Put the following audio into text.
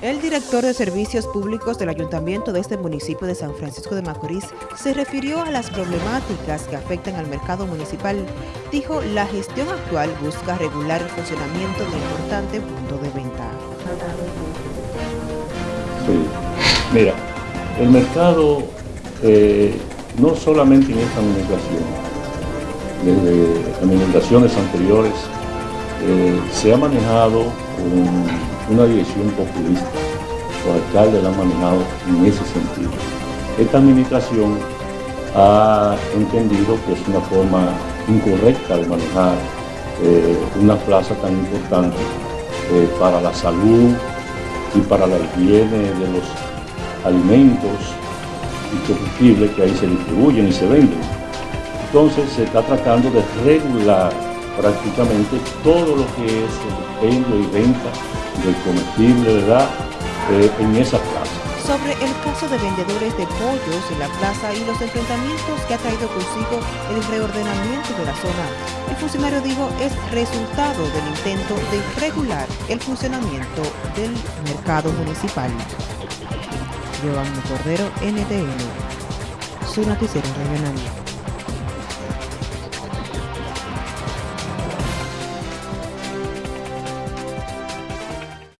El director de Servicios Públicos del Ayuntamiento de este municipio de San Francisco de Macorís se refirió a las problemáticas que afectan al mercado municipal. Dijo, la gestión actual busca regular el funcionamiento de importante punto de venta. Sí, mira, el mercado eh, no solamente en esta administración, desde administraciones anteriores, eh, se ha manejado con una dirección populista. Los alcaldes la han manejado en ese sentido. Esta administración ha entendido que es una forma incorrecta de manejar eh, una plaza tan importante eh, para la salud y para la higiene de los alimentos y combustibles que ahí se distribuyen y se venden. Entonces se está tratando de regular prácticamente todo lo que es el expendio y venta del comestible, ¿verdad?, eh, en esa plaza. Sobre el caso de vendedores de pollos en la plaza y los enfrentamientos que ha traído consigo el reordenamiento de la zona, el funcionario dijo es resultado del intento de regular el funcionamiento del mercado municipal. Giovanni Cordero, NTN, su noticiero regional.